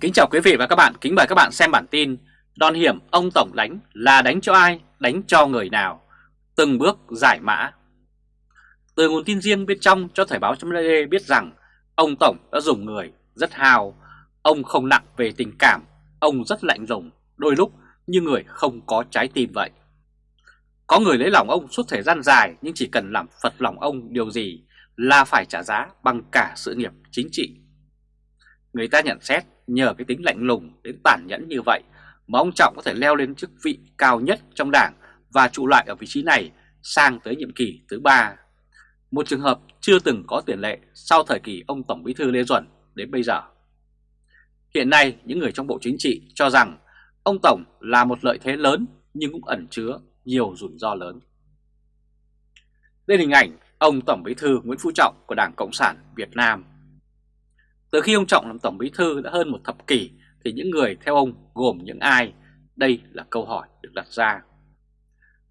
Kính chào quý vị và các bạn, kính mời các bạn xem bản tin Đòn hiểm ông Tổng đánh là đánh cho ai, đánh cho người nào? Từng bước giải mã. Từ nguồn tin riêng bên trong cho Thời báo chấm biết rằng Ông Tổng đã dùng người rất hào Ông không nặng về tình cảm Ông rất lạnh lùng, đôi lúc như người không có trái tim vậy. Có người lấy lòng ông suốt thời gian dài Nhưng chỉ cần làm phật lòng ông điều gì Là phải trả giá bằng cả sự nghiệp chính trị. Người ta nhận xét nhờ cái tính lạnh lùng, đến tàn nhẫn như vậy mà ông Trọng có thể leo lên chức vị cao nhất trong đảng và trụ lại ở vị trí này sang tới nhiệm kỳ thứ ba. Một trường hợp chưa từng có tiền lệ sau thời kỳ ông Tổng Bí thư Lê Duẩn đến bây giờ. Hiện nay, những người trong Bộ Chính trị cho rằng ông Tổng là một lợi thế lớn nhưng cũng ẩn chứa nhiều rủi ro lớn. Đây là hình ảnh ông Tổng Bí thư Nguyễn Phú Trọng của Đảng Cộng sản Việt Nam từ khi ông Trọng làm Tổng Bí Thư đã hơn một thập kỷ thì những người theo ông gồm những ai? Đây là câu hỏi được đặt ra.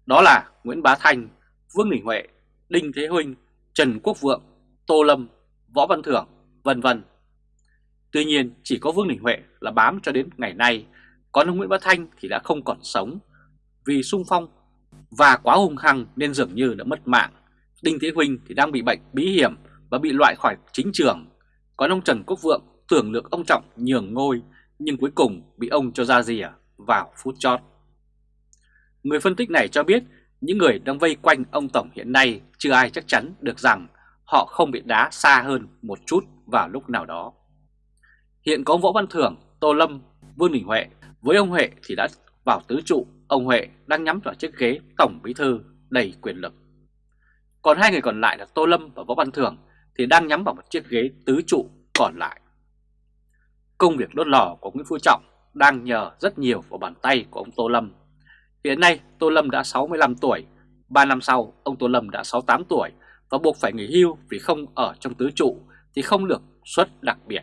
Đó là Nguyễn Bá Thanh, Vương Đình Huệ, Đinh Thế Huynh, Trần Quốc Vượng, Tô Lâm, Võ Văn Thưởng, vân vân. Tuy nhiên chỉ có Vương Đình Huệ là bám cho đến ngày nay, còn ông Nguyễn Bá Thanh thì đã không còn sống vì sung phong và quá hung hăng nên dường như đã mất mạng. Đinh Thế Huynh thì đang bị bệnh bí hiểm và bị loại khỏi chính trường còn ông Trần Quốc Vượng tưởng được ông Trọng nhường ngôi nhưng cuối cùng bị ông cho ra rìa vào phút chót. Người phân tích này cho biết những người đang vây quanh ông Tổng hiện nay chưa ai chắc chắn được rằng họ không bị đá xa hơn một chút vào lúc nào đó. Hiện có ông Võ Văn Thưởng, Tô Lâm, Vương Đình Huệ. Với ông Huệ thì đã vào tứ trụ, ông Huệ đang nhắm vào chiếc ghế Tổng Bí Thư đầy quyền lực. Còn hai người còn lại là Tô Lâm và Võ Văn Thưởng thì đang nhắm vào một chiếc ghế tứ trụ còn lại. Công việc đốt lò của Nguyễn Phú Trọng đang nhờ rất nhiều vào bàn tay của ông Tô Lâm. Hiện nay Tô Lâm đã 65 tuổi, 3 năm sau ông Tô Lâm đã 68 tuổi và buộc phải nghỉ hưu vì không ở trong tứ trụ thì không được suất đặc biệt.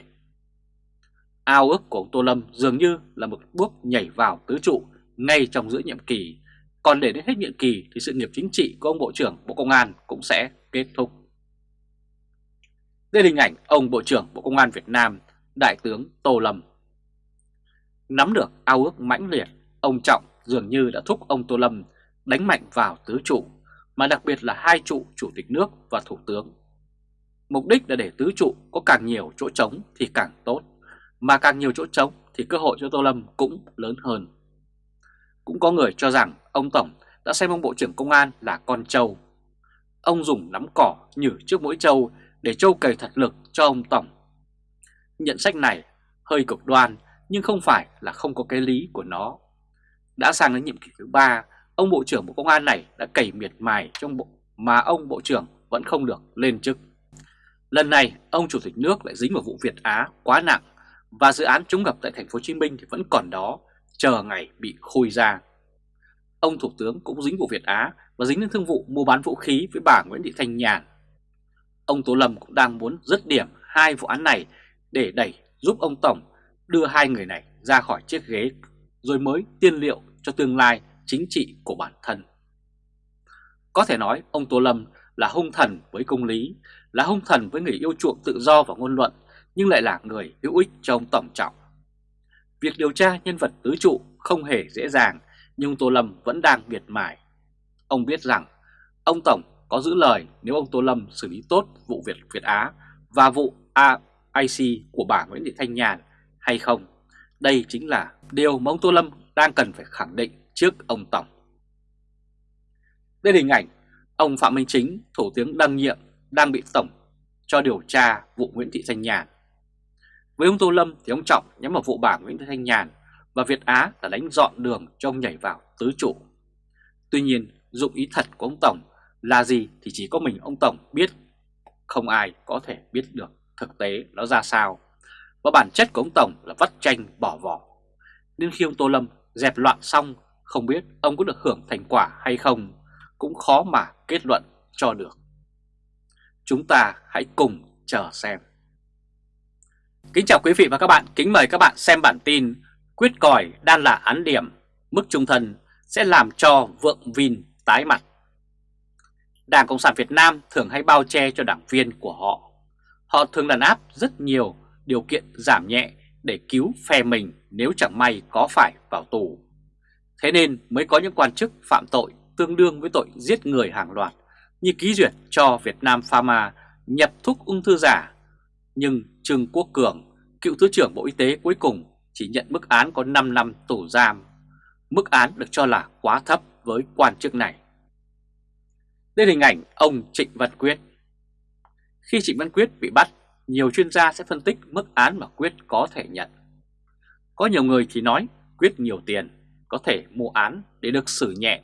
Ao ước của ông Tô Lâm dường như là một bước nhảy vào tứ trụ ngay trong giữa nhiệm kỳ, còn để đến hết nhiệm kỳ thì sự nghiệp chính trị của ông Bộ trưởng Bộ Công an cũng sẽ kết thúc. Đây là hình ảnh ông Bộ trưởng Bộ Công an Việt Nam, Đại tướng Tô Lâm. Nắm được ao ước mãnh liệt, ông Trọng dường như đã thúc ông Tô Lâm đánh mạnh vào tứ trụ, mà đặc biệt là hai trụ Chủ tịch nước và Thủ tướng. Mục đích là để tứ trụ có càng nhiều chỗ trống thì càng tốt, mà càng nhiều chỗ trống thì cơ hội cho Tô Lâm cũng lớn hơn. Cũng có người cho rằng ông Tổng đã xem ông Bộ trưởng Công an là con trâu. Ông dùng nắm cỏ nhử trước mỗi trâu để Châu cày thật lực cho ông Tổng. Nhận sách này hơi cực đoan nhưng không phải là không có cái lý của nó. Đã sang đến nhiệm kỳ thứ ba, ông Bộ trưởng Bộ Công an này đã cày miệt mài trong bộ mà ông Bộ trưởng vẫn không được lên chức. Lần này, ông Chủ tịch nước lại dính vào vụ Việt Á quá nặng và dự án chống ngập tại thành phố Hồ Chí Minh thì vẫn còn đó, chờ ngày bị khôi ra. Ông Thủ tướng cũng dính vụ Việt Á và dính đến thương vụ mua bán vũ khí với bà Nguyễn Thị Thanh Nhàn Ông Tô Lâm cũng đang muốn dứt điểm hai vụ án này để đẩy giúp ông Tổng đưa hai người này ra khỏi chiếc ghế rồi mới tiên liệu cho tương lai chính trị của bản thân. Có thể nói ông Tô Lâm là hung thần với công lý, là hung thần với người yêu chuộng tự do và ngôn luận, nhưng lại là người hữu ích cho ông Tổng Trọng. Việc điều tra nhân vật tứ trụ không hề dễ dàng, nhưng Tô Lâm vẫn đang miệt mài. Ông biết rằng ông Tổng có giữ lời nếu ông Tô Lâm xử lý tốt vụ Việt Việt Á và vụ AIC của bà Nguyễn Thị Thanh Nhàn hay không. Đây chính là điều mà ông Tô Lâm đang cần phải khẳng định trước ông Tổng. Đây là hình ảnh ông Phạm Minh Chính, Thủ tướng đăng nhiệm, đang bị Tổng cho điều tra vụ Nguyễn Thị Thanh Nhàn. Với ông Tô Lâm thì ông Trọng nhắm vào vụ bà Nguyễn Thị Thanh Nhàn và Việt Á là đánh dọn đường cho ông nhảy vào tứ trụ. Tuy nhiên, dụng ý thật của ông Tổng là gì thì chỉ có mình ông Tổng biết, không ai có thể biết được thực tế nó ra sao. Và bản chất của ông Tổng là vắt tranh bỏ vỏ. Nên khi ông Tô Lâm dẹp loạn xong, không biết ông có được hưởng thành quả hay không, cũng khó mà kết luận cho được. Chúng ta hãy cùng chờ xem. Kính chào quý vị và các bạn, kính mời các bạn xem bản tin Quyết còi đang là án điểm, mức trung thân sẽ làm cho vượng Vin tái mặt. Đảng Cộng sản Việt Nam thường hay bao che cho đảng viên của họ. Họ thường đàn áp rất nhiều điều kiện giảm nhẹ để cứu phe mình nếu chẳng may có phải vào tù. Thế nên mới có những quan chức phạm tội tương đương với tội giết người hàng loạt như ký duyệt cho Việt Nam Pharma nhập thuốc ung thư giả. Nhưng Trương Quốc Cường, cựu Thứ trưởng Bộ Y tế cuối cùng chỉ nhận mức án có 5 năm tù giam. Mức án được cho là quá thấp với quan chức này. Đây là hình ảnh ông Trịnh Văn Quyết. Khi Trịnh Văn Quyết bị bắt, nhiều chuyên gia sẽ phân tích mức án mà Quyết có thể nhận. Có nhiều người thì nói Quyết nhiều tiền, có thể mua án để được xử nhẹ.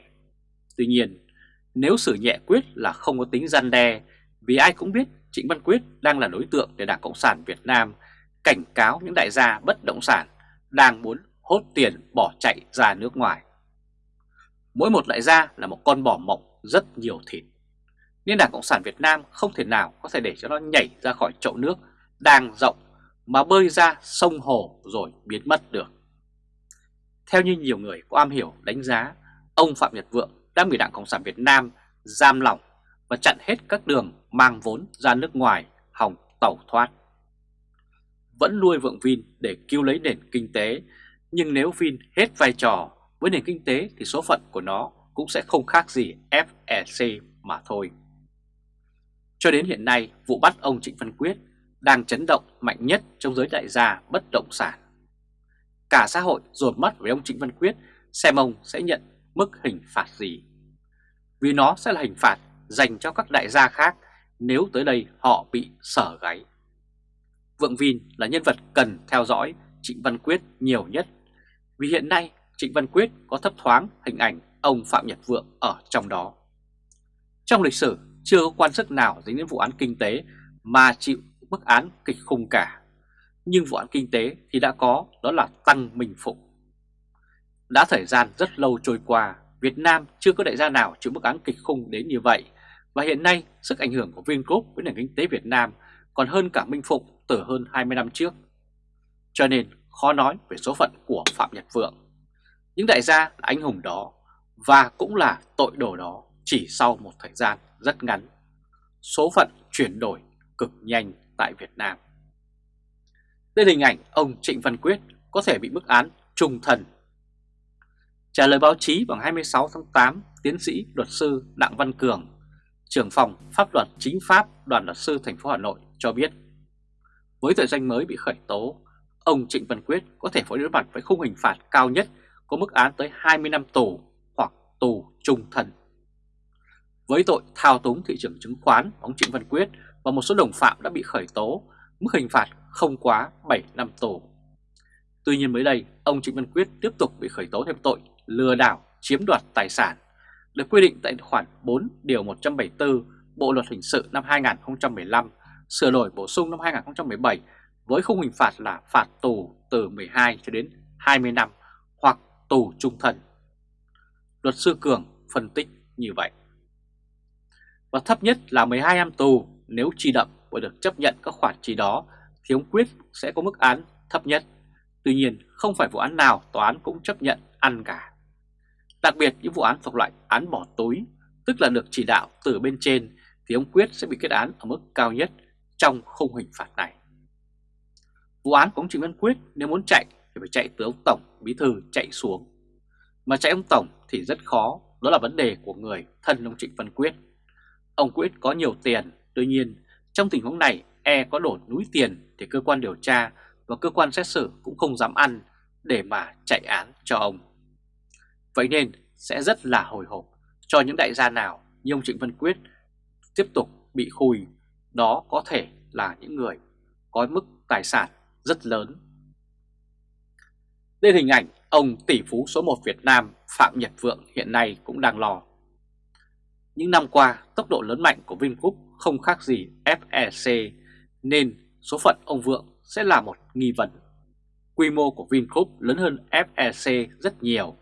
Tuy nhiên, nếu xử nhẹ Quyết là không có tính gian đe, vì ai cũng biết Trịnh Văn Quyết đang là đối tượng để Đảng Cộng sản Việt Nam cảnh cáo những đại gia bất động sản đang muốn hốt tiền bỏ chạy ra nước ngoài. Mỗi một đại gia là một con bò mộng rất nhiều thịt. Nên Đảng Cộng sản Việt Nam không thể nào có thể để cho nó nhảy ra khỏi chậu nước đang rộng mà bơi ra sông hồ rồi biến mất được. Theo như nhiều người có am hiểu đánh giá, ông Phạm Nhật Vượng đã bị Đảng Cộng sản Việt Nam giam lỏng và chặn hết các đường mang vốn ra nước ngoài hòng tẩu thoát. Vẫn nuôi Vượng Vin để cứu lấy nền kinh tế, nhưng nếu Vin hết vai trò với nền kinh tế thì số phận của nó cũng sẽ không khác gì FEC mà thôi. Cho đến hiện nay, vụ bắt ông Trịnh Văn Quyết đang chấn động mạnh nhất trong giới đại gia bất động sản. Cả xã hội dồn mắt với ông Trịnh Văn Quyết xem ông sẽ nhận mức hình phạt gì. Vì nó sẽ là hình phạt dành cho các đại gia khác nếu tới đây họ bị sở gáy. Vượng Vin là nhân vật cần theo dõi Trịnh Văn Quyết nhiều nhất vì hiện nay Trịnh Văn Quyết có thấp thoáng hình ảnh ông Phạm Nhật Vượng ở trong đó. Trong lịch sử chưa có quan chức nào dính đến vụ án kinh tế mà chịu mức án kịch khung cả. Nhưng vụ án kinh tế thì đã có, đó là Tăng Minh Phụng. Đã thời gian rất lâu trôi qua, Việt Nam chưa có đại gia nào chịu mức án kịch khung đến như vậy. Và hiện nay, sức ảnh hưởng của Vingroup với nền kinh tế Việt Nam còn hơn cả Minh Phụng từ hơn 20 năm trước. Cho nên khó nói về số phận của Phạm Nhật Vượng. Những đại gia là anh hùng đó và cũng là tội đồ đó chỉ sau một thời gian rất ngắn. Số phận chuyển đổi cực nhanh tại Việt Nam. Đây là hình ảnh ông Trịnh Văn Quyết có thể bị mức án trung thần Trả lời báo chí vào 26 tháng 8, tiến sĩ luật sư Đặng Văn Cường, trưởng phòng pháp luật chính pháp đoàn luật sư thành phố Hà Nội cho biết, với tội danh mới bị khởi tố, ông Trịnh Văn Quyết có thể phải đối mặt với khung hình phạt cao nhất có mức án tới 20 năm tù tù trung thân. Với tội thao túng thị trường chứng khoán, ông Trịnh Văn Quyết và một số đồng phạm đã bị khởi tố, mức hình phạt không quá 7 năm tù. Tuy nhiên mới đây, ông Trịnh Văn Quyết tiếp tục bị khởi tố thêm tội lừa đảo chiếm đoạt tài sản, được quy định tại khoản 4 điều 174 Bộ Luật Hình sự năm 2015, sửa đổi bổ sung năm 2017 với khung hình phạt là phạt tù từ 12 cho đến 20 năm hoặc tù trung thân. Luật sư Cường phân tích như vậy. Và thấp nhất là 12 năm tù nếu chi đậm và được chấp nhận các khoản chi đó thì ông Quyết sẽ có mức án thấp nhất. Tuy nhiên không phải vụ án nào tòa án cũng chấp nhận ăn cả. Đặc biệt những vụ án thuộc loại án bỏ túi, tức là được chỉ đạo từ bên trên thì ông Quyết sẽ bị kết án ở mức cao nhất trong khung hình phạt này. Vụ án của ông Trịnh Văn Quyết nếu muốn chạy thì phải chạy từ ông Tổng Bí Thư chạy xuống. Mà chạy ông Tổng thì rất khó, đó là vấn đề của người thân ông Trịnh Văn Quyết. Ông Quyết có nhiều tiền, tuy nhiên trong tình huống này e có đổ núi tiền thì cơ quan điều tra và cơ quan xét xử cũng không dám ăn để mà chạy án cho ông. Vậy nên sẽ rất là hồi hộp cho những đại gia nào như ông Trịnh Văn Quyết tiếp tục bị khùi, đó có thể là những người có mức tài sản rất lớn. Đây là hình ảnh ông tỷ phú số 1 Việt Nam Phạm Nhật Vượng hiện nay cũng đang lo. Những năm qua, tốc độ lớn mạnh của Vingroup không khác gì FEC nên số phận ông Vượng sẽ là một nghi vấn. Quy mô của Vingroup lớn hơn FEC rất nhiều.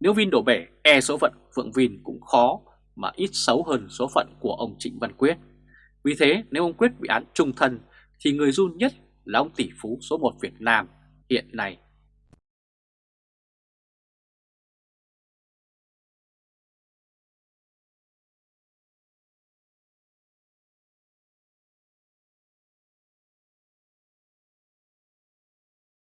Nếu Vin đổ bể, e số phận Vượng Vin cũng khó mà ít xấu hơn số phận của ông Trịnh Văn Quyết. Vì thế nếu ông Quyết bị án trung thân thì người run nhất là ông tỷ phú số 1 Việt Nam hiện nay.